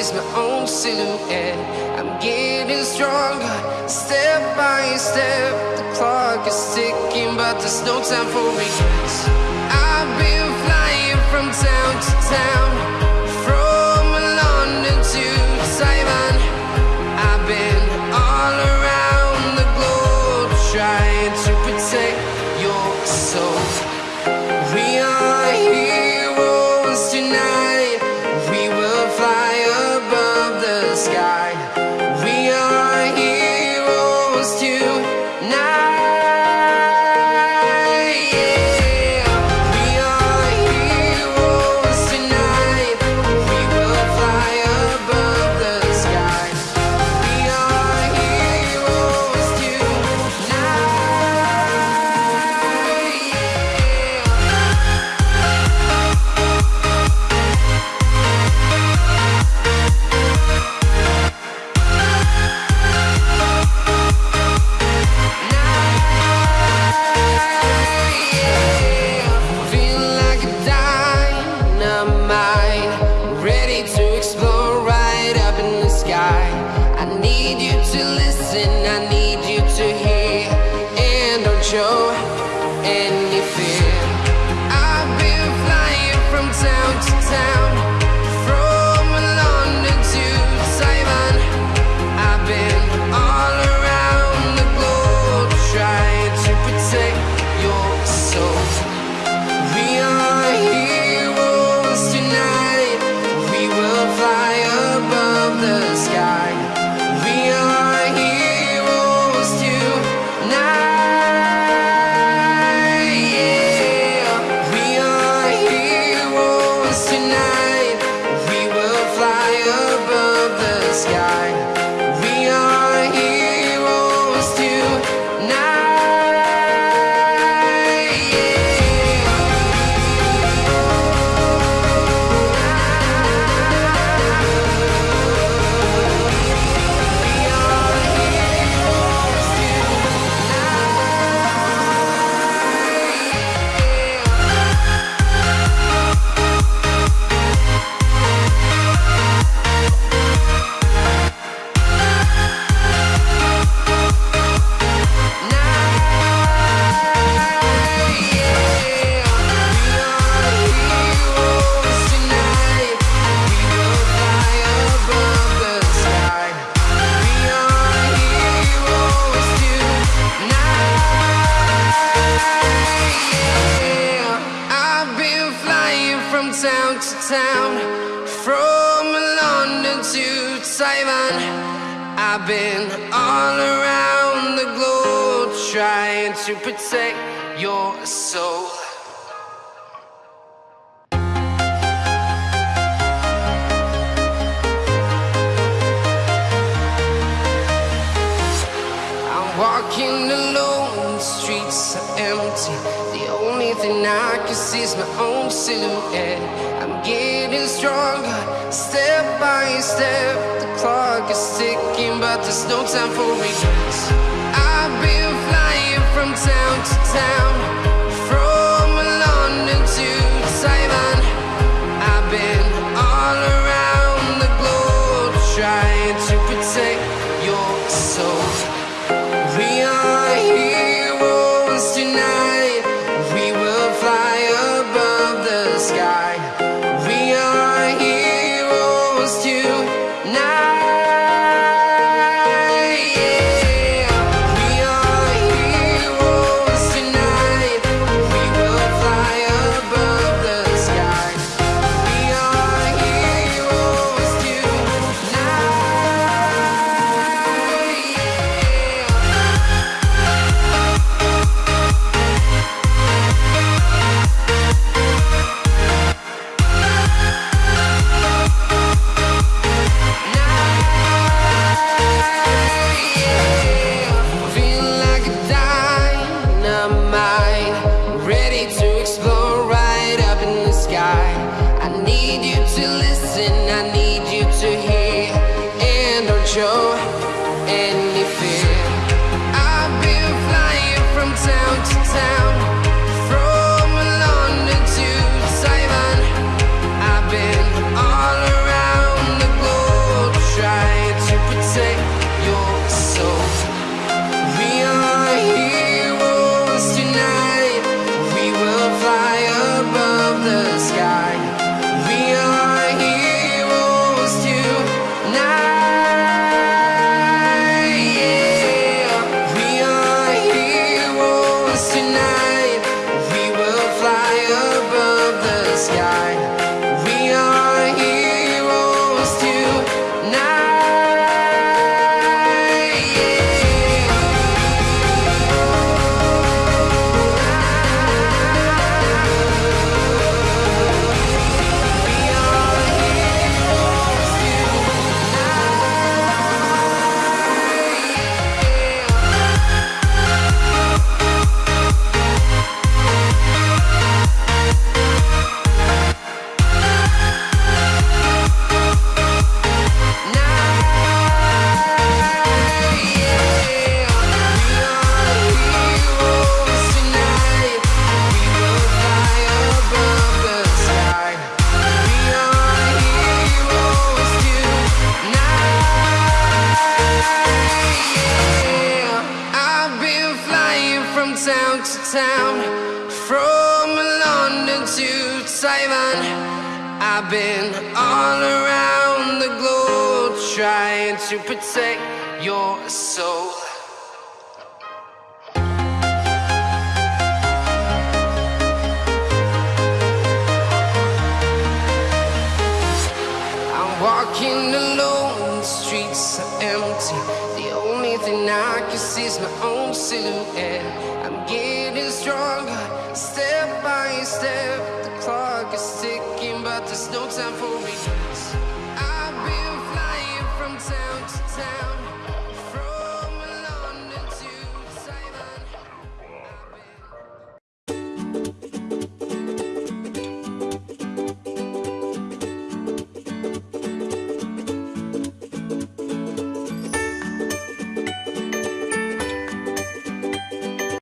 is my own silhouette. I'm getting stronger, step by step. The clock is ticking, but there's no time for regrets. I've been flying from town to town, heroes tonight. To listen, I need you to hear, and don't show any fear. I've been flying from town to town, to Taiwan. I've been all around the globe trying to protect your soul. I'm walking alone, the streets are empty. The only thing I can see is my own silhouette. I'm getting stronger, step by step. The clock is ticking, but there's no time for regrets. I've been flying from town to town, need you to listen, I need you to hear, and don't show. From London to Taiwan. I've been all around the globe trying to protect your soul. I'm walking alone, the streets are empty. The only thing I can see is my own silhouette. I'm getting Step by step, the clock is ticking, but there's no time for me. I've been flying from town to town.